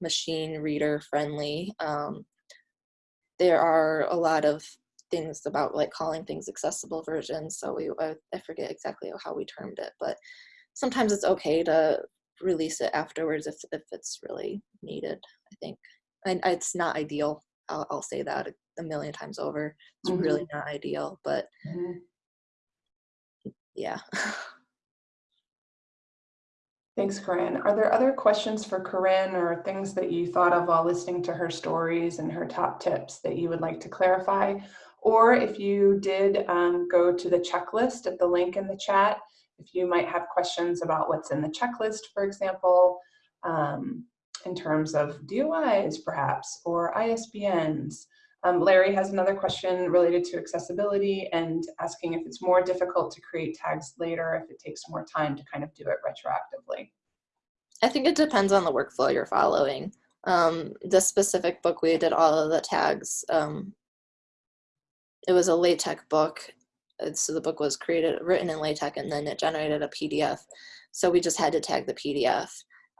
machine reader friendly. Um, there are a lot of things about like calling things accessible versions. So we, I, I forget exactly how we termed it, but sometimes it's okay to release it afterwards if, if it's really needed, I think. And it's not ideal. I'll, I'll say that a, million times over. It's mm -hmm. really not ideal, but mm -hmm. yeah. Thanks, Corinne. Are there other questions for Corinne or things that you thought of while listening to her stories and her top tips that you would like to clarify? Or if you did um, go to the checklist at the link in the chat, if you might have questions about what's in the checklist, for example, um, in terms of DOIs perhaps, or ISBNs. Um, Larry has another question related to accessibility and asking if it's more difficult to create tags later if it takes more time to kind of do it retroactively. I think it depends on the workflow you're following. Um, the specific book we did all of the tags. Um, it was a LaTeX book so the book was created, written in LaTeX, and then it generated a PDF. So we just had to tag the PDF.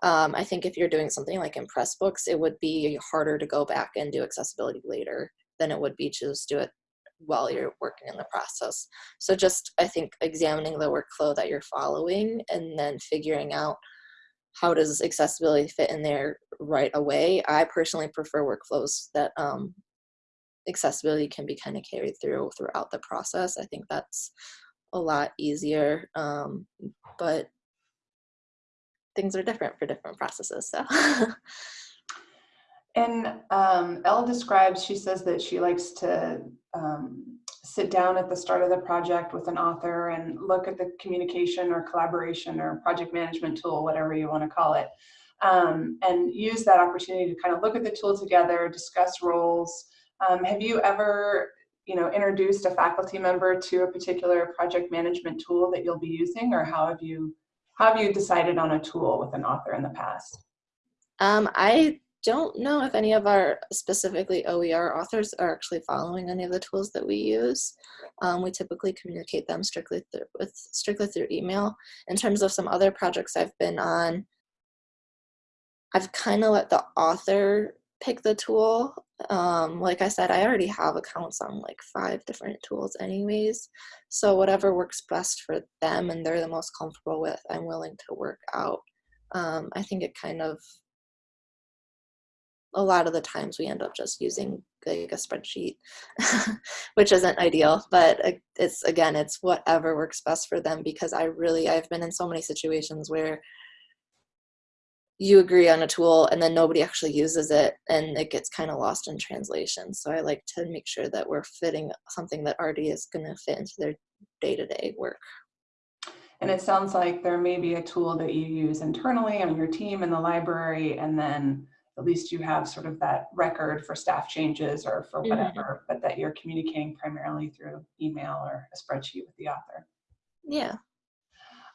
Um, I think if you're doing something like in Pressbooks, it would be harder to go back and do accessibility later than it would be to just do it while you're working in the process. So just, I think, examining the workflow that you're following and then figuring out how does accessibility fit in there right away. I personally prefer workflows that um, accessibility can be kind of carried through throughout the process. I think that's a lot easier, um, but things are different for different processes. So. and um, Elle describes, she says that she likes to um, sit down at the start of the project with an author and look at the communication or collaboration or project management tool, whatever you want to call it, um, and use that opportunity to kind of look at the tool together, discuss roles. Um, have you ever you know, introduced a faculty member to a particular project management tool that you'll be using or how have you, how have you decided on a tool with an author in the past? Um, I don't know if any of our specifically OER authors are actually following any of the tools that we use. Um, we typically communicate them strictly through, with strictly through email. In terms of some other projects I've been on, I've kind of let the author pick the tool. Um, like I said, I already have accounts on like five different tools anyways. So whatever works best for them and they're the most comfortable with, I'm willing to work out. Um, I think it kind of a lot of the times we end up just using like a spreadsheet, which isn't ideal, but it's again, it's whatever works best for them because I really, I've been in so many situations where you agree on a tool and then nobody actually uses it and it gets kind of lost in translation. So I like to make sure that we're fitting something that already is going to fit into their day-to-day -day work. And it sounds like there may be a tool that you use internally on your team in the library and then at least you have sort of that record for staff changes or for mm-hmm. whatever, mm -hmm. but that you're communicating primarily through email or a spreadsheet with the author. Yeah.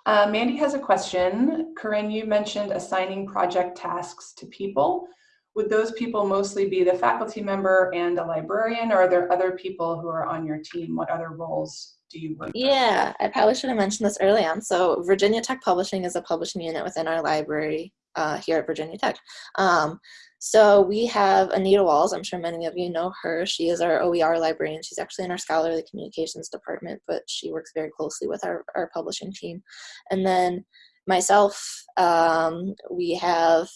Uh, Mandy has a question. Corinne, you mentioned assigning project tasks to people. Would those people mostly be the faculty member and a librarian, or are there other people who are on your team? What other roles do you work Yeah, I probably should have mentioned this early on. So Virginia Tech Publishing is a publishing unit within our library uh, here at Virginia Tech. Um, so we have Anita Walz, I'm sure many of you know her. She is our OER librarian. She's actually in our scholarly communications department, but she works very closely with our, our publishing team. And then myself, um, we have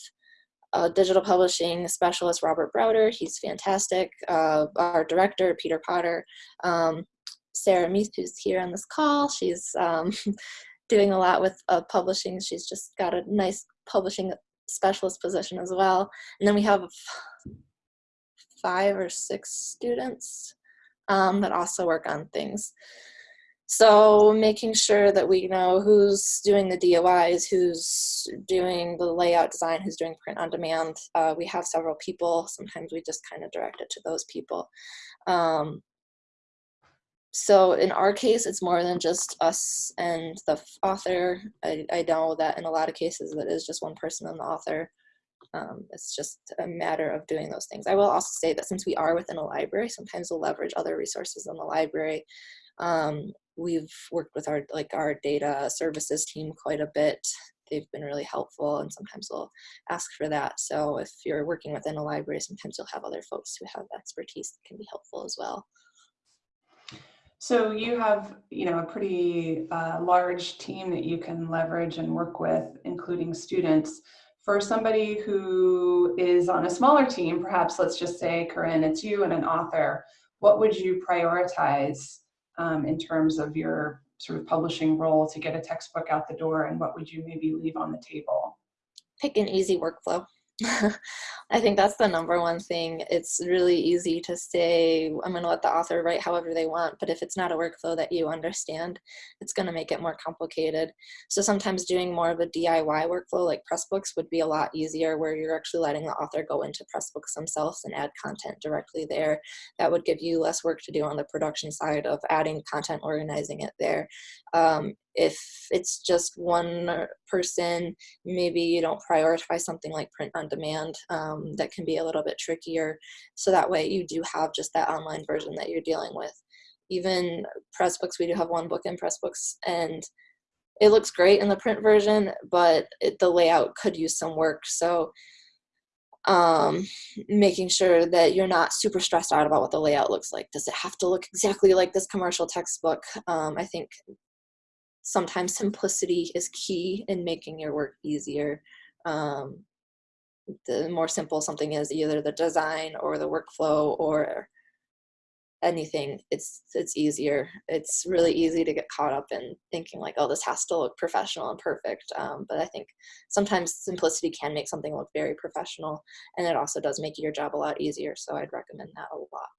a digital publishing specialist, Robert Browder. He's fantastic. Uh, our director, Peter Potter. Um, Sarah Meath, who's here on this call, she's um, doing a lot with uh, publishing. She's just got a nice publishing specialist position as well. And then we have five or six students um, that also work on things. So making sure that we know who's doing the DOIs, who's doing the layout design, who's doing print on demand. Uh, we have several people. Sometimes we just kind of direct it to those people. Um, so in our case, it's more than just us and the author. I, I know that in a lot of cases that is just one person and the author. Um, it's just a matter of doing those things. I will also say that since we are within a library, sometimes we'll leverage other resources in the library. Um, we've worked with our like our data services team quite a bit. They've been really helpful and sometimes we'll ask for that. So if you're working within a library, sometimes you'll have other folks who have expertise that can be helpful as well. So you have, you know, a pretty uh, large team that you can leverage and work with, including students. For somebody who is on a smaller team, perhaps let's just say, Corinne, it's you and an author, what would you prioritize um, in terms of your sort of publishing role to get a textbook out the door and what would you maybe leave on the table? Pick an easy workflow. I think that's the number one thing. It's really easy to say, I'm going to let the author write however they want, but if it's not a workflow that you understand, it's going to make it more complicated. So sometimes doing more of a DIY workflow like Pressbooks would be a lot easier where you're actually letting the author go into Pressbooks themselves and add content directly there. That would give you less work to do on the production side of adding content, organizing it there. Um, if it's just one person, maybe you don't prioritize something like print on demand. Um, that can be a little bit trickier. So that way you do have just that online version that you're dealing with. Even Pressbooks, we do have one book in Pressbooks and it looks great in the print version, but it, the layout could use some work. So um, making sure that you're not super stressed out about what the layout looks like. Does it have to look exactly like this commercial textbook? Um, I think sometimes simplicity is key in making your work easier. Um, the more simple something is, either the design or the workflow or anything, it's it's easier. It's really easy to get caught up in thinking like, oh, this has to look professional and perfect. Um, but I think sometimes simplicity can make something look very professional, and it also does make your job a lot easier. So I'd recommend that a lot.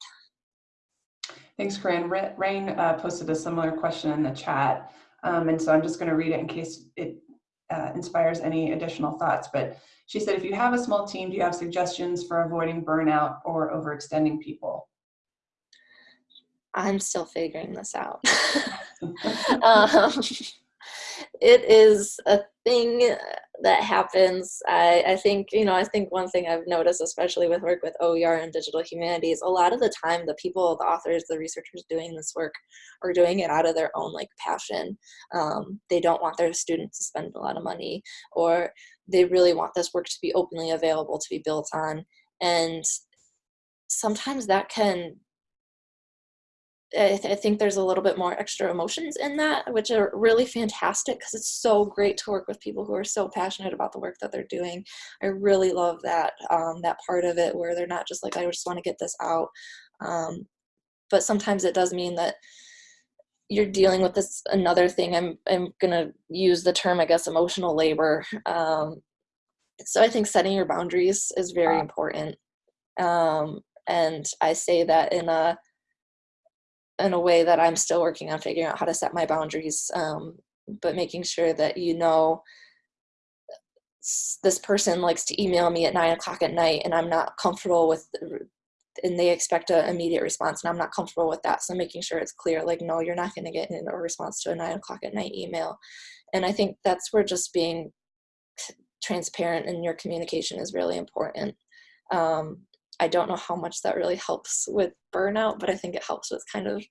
Thanks, Corinne. Rain uh, posted a similar question in the chat. Um, and so I'm just going to read it in case it uh, inspires any additional thoughts. But she said, if you have a small team, do you have suggestions for avoiding burnout or overextending people? I'm still figuring this out. um, it is a thing that happens. I, I think, you know, I think one thing I've noticed, especially with work with OER and digital humanities, a lot of the time the people, the authors, the researchers doing this work are doing it out of their own like passion. Um, they don't want their students to spend a lot of money or they really want this work to be openly available to be built on. And sometimes that can I, th I, think there's a little bit more extra emotions in that, which are really fantastic because it's so great to work with people who are so passionate about the work that they're doing. I really love that um, that part of it where they're not just like, I just want to get this out. Um, but sometimes it does mean that you're dealing with this another thing. I'm I'm gonna use the term, I guess, emotional labor. Um, so I think setting your boundaries is very important. Um, and I say that in a in a way that I'm still working on figuring out how to set my boundaries, um, but making sure that you know this person likes to email me at nine o'clock at night and I'm not comfortable with and they expect an immediate response and I'm not comfortable with that. So making sure it's clear, like, no, you're not going to get a response to a nine o'clock at night email. And I think that's where just being transparent in your communication is really important. Um, I don't know how much that really helps with burnout, but I think it helps with kind of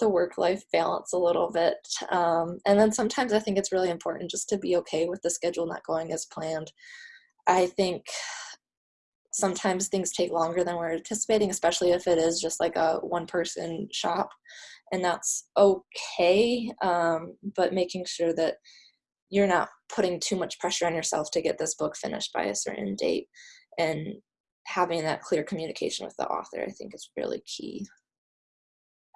the work-life balance a little bit. Um, and then sometimes I think it's really important just to be okay with the schedule not going as planned. I think sometimes things take longer than we're anticipating, especially if it is just like a one-person shop, and that's okay. Um, but making sure that you're not putting too much pressure on yourself to get this book finished by a certain date and having that clear communication with the author, I think is really key.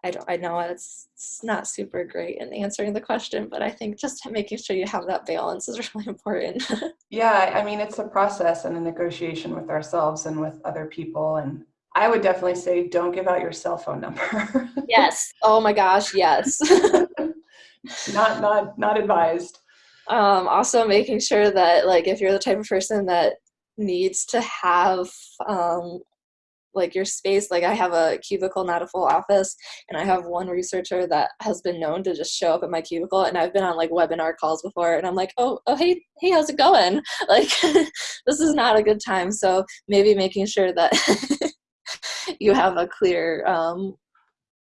I don't, I know it's, it's not super great in answering the question, but I think just making sure you have that balance is really important. yeah, I mean, it's a process and a negotiation with ourselves and with other people. And I would definitely say, don't give out your cell phone number. yes. Oh my gosh. Yes. not, not, not advised. Um, also making sure that like, if you're the type of person that needs to have um, like your space like i have a cubicle not a full office and i have one researcher that has been known to just show up at my cubicle and i've been on like webinar calls before and i'm like oh oh hey hey how's it going? Like this is not a good time so maybe making sure that you have a clear um,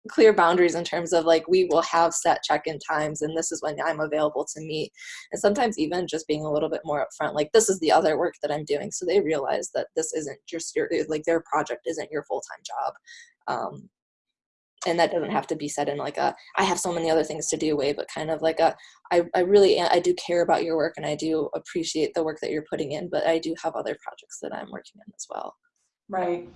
clear boundaries in terms of like we will have set check-in times and this is when i'm available to meet. And sometimes even just being a little bit more upfront like this is the other work that i'm doing. So they realize that this isn't just your like their project isn't your full-time job um, and that doesn't have to be said in like a i have so many other things to do way but kind of like a I, I really i do care about your work and i do appreciate the work that you're putting in but i do have other projects that i'm working on as well. Right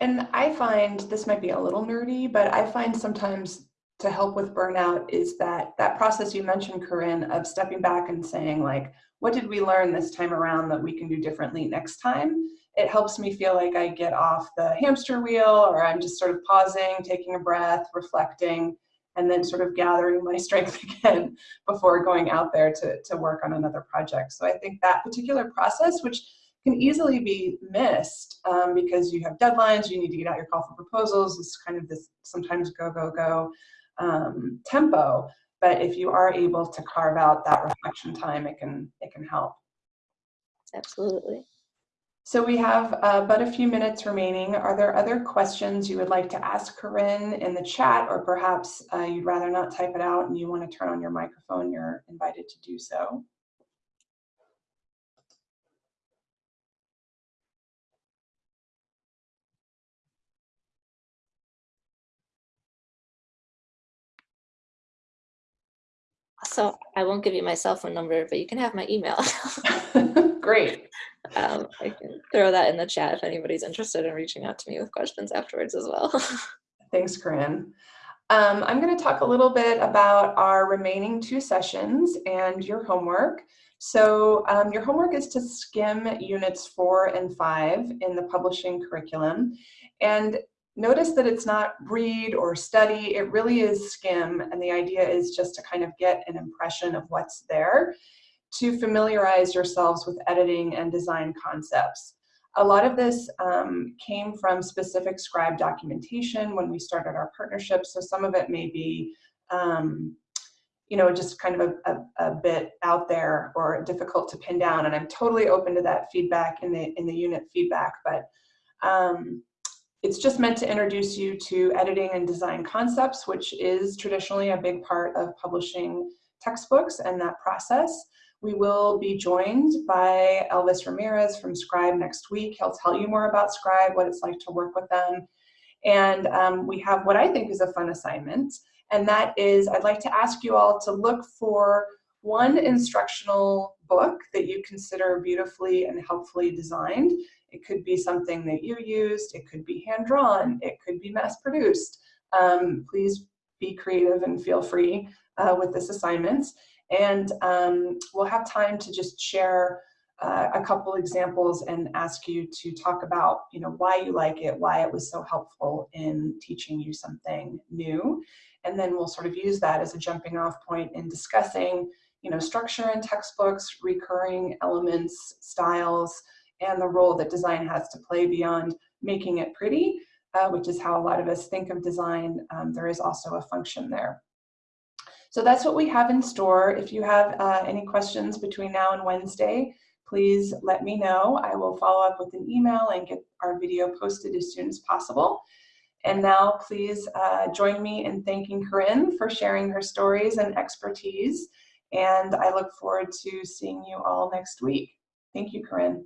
and I find this might be a little nerdy, but I find sometimes to help with burnout is that that process you mentioned, Corinne, of stepping back and saying like, what did we learn this time around that we can do differently next time? It helps me feel like I get off the hamster wheel or I'm just sort of pausing, taking a breath, reflecting, and then sort of gathering my strength again before going out there to, to work on another project. So I think that particular process, which can easily be missed um, because you have deadlines, you need to get out your call for proposals, it's kind of this sometimes go, go, go um, tempo. But if you are able to carve out that reflection time, it can, it can help. Absolutely. So we have uh, but a few minutes remaining. Are there other questions you would like to ask Corinne in the chat, or perhaps uh, you'd rather not type it out and you want to turn on your microphone, you're invited to do so. So I won't give you my cell phone number, but you can have my email. Great. Um, I can throw that in the chat if anybody's interested in reaching out to me with questions afterwards as well. Thanks, Corinne. Um, I'm going to talk a little bit about our remaining two sessions and your homework. So um, your homework is to skim units four and five in the publishing curriculum. And Notice that it's not read or study, it really is skim, and the idea is just to kind of get an impression of what's there. to familiarize yourselves with editing and design concepts. A lot of this um, came from specific Scribe documentation when we started our partnership, so some of it may be um, you know, just kind of a, a, a, bit out there or difficult to pin down. And I'm totally open to that feedback in the in the unit feedback, but um, it's just meant to introduce you to editing and design concepts, which is traditionally a big part of publishing textbooks and that process. We will be joined by Elvis Ramirez from Scribe next week. He'll tell you more about Scribe, what it's like to work with them. And um, we have what I think is a fun assignment and that is I'd like to ask you all to look for one instructional book that you consider beautifully and helpfully designed. It could be something that you used, it could be hand-drawn, it could be mass-produced. Um, please be creative and feel free uh, with this assignment. And um, we'll have time to just share uh, a couple examples and ask you to talk about you know why you like it why it was so helpful in teaching you something new and then we'll sort of use that as a jumping off point in discussing you know structure in textbooks recurring elements styles and the role that design has to play beyond making it pretty uh, which is how a lot of us think of design um, there is also a function there so that's what we have in store if you have uh, any questions between now and Wednesday please let me know. I will follow up with an email and get our video posted as soon as possible. And now please uh, join me in thanking Corinne for sharing her stories and expertise. And I look forward to seeing you all next week. Thank you, Corinne.